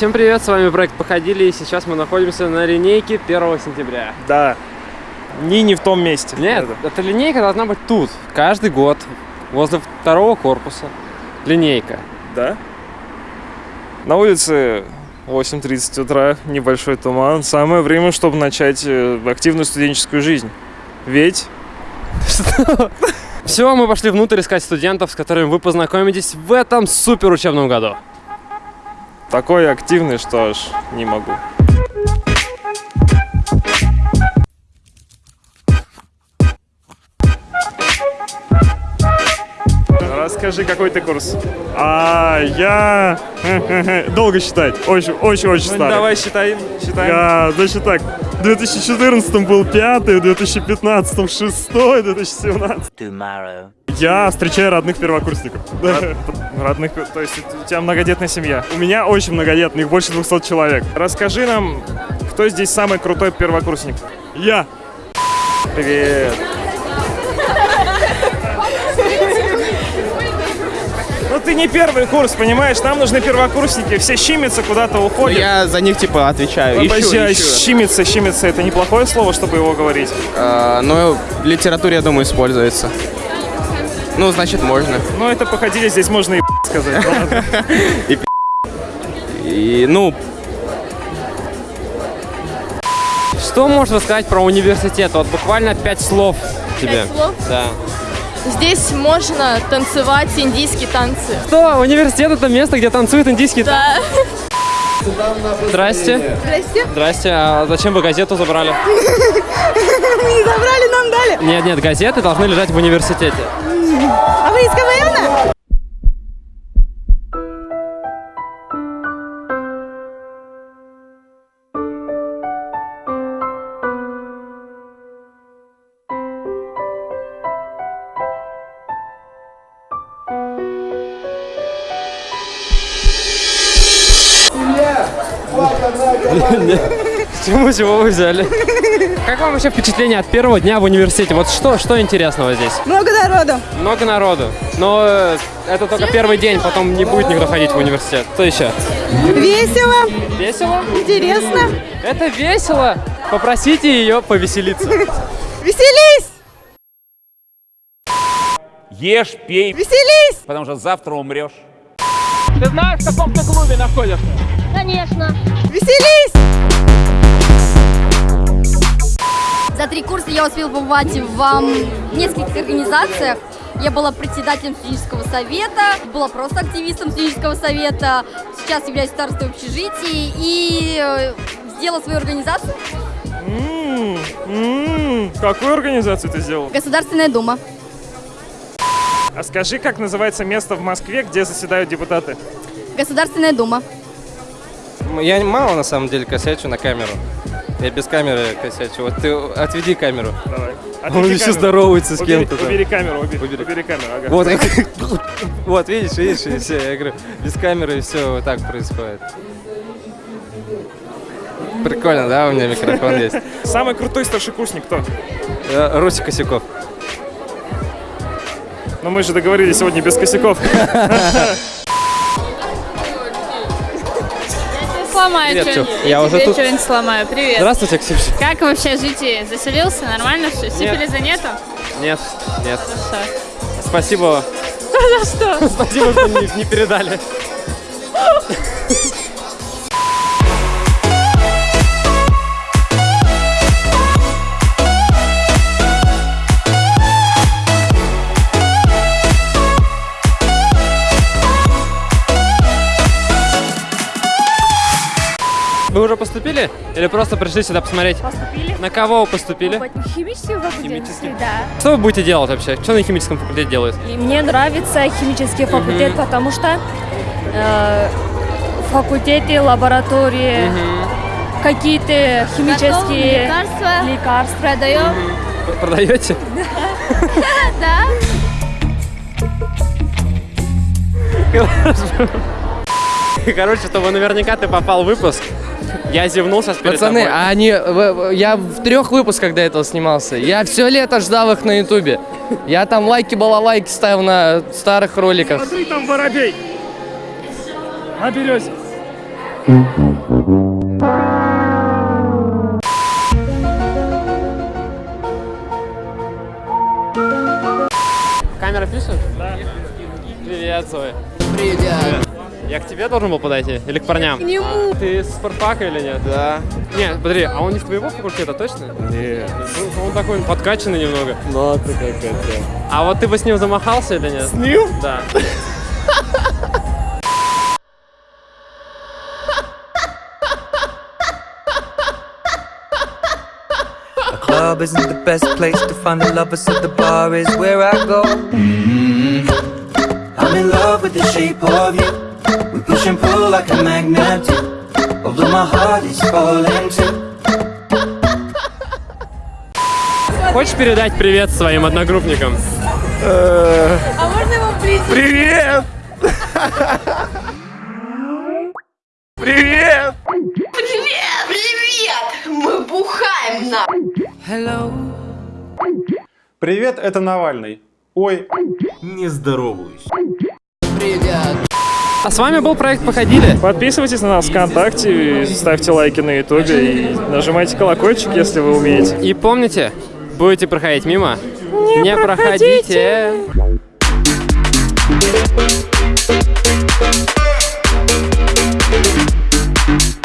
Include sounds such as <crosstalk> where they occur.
всем привет, с вами проект Походили, и сейчас мы находимся на линейке 1 сентября. Да. Ни не в том месте. Нет, эта линейка должна быть тут, каждый год, возле второго корпуса. Линейка. Да? На улице 8.30 утра, небольшой туман. Самое время, чтобы начать э, активную студенческую жизнь. Ведь <laughs> Все, мы пошли внутрь искать студентов, с которыми вы познакомитесь в этом супер учебном году. Такой активный, что аж не могу. Расскажи, какой ты курс? А, я... <laughs> Долго считать. Очень, очень, очень старый. Ну, Давай считай, считай. Я, значит так, в 2014 был пятый, в 2015 шестой, в 2017. tomorrow. Я встречаю родных первокурсников. Родных, то есть у тебя многодетная семья. У меня очень многодетная, их больше 200 человек. Расскажи нам, кто здесь самый крутой первокурсник? Я. Привет. Ну ты не первый курс, понимаешь? Нам нужны первокурсники, все щимятся, куда-то уходят. Я за них типа отвечаю. Ищу, Подожди, ищу. щимиться, щимиться, это неплохое слово, чтобы его говорить? А, ну, в литературе, я думаю, используется. Ну, значит, можно. Ну это походили, здесь можно и <laughs> сказать. <laughs> ладно. И, ну, Что можно рассказать про университет? Вот буквально пять слов тебе. Пять слов? Да. Здесь можно танцевать индийские танцы. Что, университет это место, где танцуют индийские Да. Здрасте. Здрасте. Здрасте. А зачем вы газету забрали? <laughs> Не забрали, нам дали. Нет, нет, газеты должны лежать в университете. А вы из КВН? Чему чего вы взяли? Как вам вообще впечатление от первого дня в университете? Вот что, что интересного здесь? Много народу. Много народу. Но э, это только первый день, потом не будет никто ходить в университет. Что еще? Весело, Весело? интересно. Это весело. Попросите ее повеселиться. Веселись, Ешь, пей, веселись. потому что завтра умрешь. Конечно. Веселись. За три курса я успела побывать в нескольких организациях. Я была председателем студенческого совета, была просто активистом студенческого совета. Сейчас являюсь старостой общежития и э, сделала свою организацию м, Какую организацию ты сделал? Государственная Дума. А скажи, как называется место в Москве, где заседают депутаты? Государственная Дума. Я мало на самом деле косячу на камеру. Я без камеры косячу. Вот ты отведи камеру. Давай. Он Отведи еще камеру. здоровается с Убери- кем-то там. Убери камеру, убери, Убери. убери камеру. ага. Вот, <laughs> вот, видишь, видишь, и все. Я говорю, без камеры все вот так происходит. Прикольно, да, у меня микрофон есть. Самый крутой старшекурсник кто? Э, Русик Косяков. Но мы же договорились сегодня без косяков. <laughs> Сломаю Привет, что-нибудь. Тёх. Я уже тебе тут. что-нибудь сломаю. Привет. Здравствуйте, Ксюша. Как вообще житие? Заселился? Нормально все? Сифилиза нету? Нет, нет. Хорошо. Спасибо. <laughs> За что? Спасибо, что не, не передали. <laughs> Вы уже поступили? Или просто пришли сюда посмотреть? Поступили? На кого вы поступили? Химический факультет? Да. Что вы будете делать вообще? Что на химическом факультете делают? И мне нравится химический факультет, потому что э, в факультете, лаборатории, какие-то химические лекарства. лекарства. Продаем. Продаете? <laughs> Да. Короче, чтобы наверняка ты попал в выпуск, я зевнул сейчас перед Пацаны, тобой. а они, я в трех выпусках до этого снимался. Я все лето ждал их на ютубе. Я там лайки балалайки ставил на старых роликах. Смотри, там воробей. На березе. Камера пишет? Да. Привет, Зоя. Привет. Я к тебе должен был подойти? Или к парням? К нему. Ты с спортфака или нет? Да. Нет, смотри, а он не с твоего факультета, точно? Нет. Он такой подкачанный немного. Ну, ты как это. А вот ты бы с ним замахался или нет? С ним? Да. club isn't the best place to find the lovers, so the bar is where I go. Mm-hmm. I'm in love with the shape of you. Push and pull like a magnet do. Although my heart is falling too. Хочешь передать привет своим одногруппникам? А можно его ближе? Привет! Привет! Привет, привет! Мы бухаем на. Hello. Привет, это Навальный. Ой, Не здороваюсь. А с вами был проект «Походили». Подписывайтесь на нас ВКонтакте, ставьте лайки на Ютубе и нажимайте колокольчик, если вы умеете. И помните, будете проходить мимо, не, проходите. Thank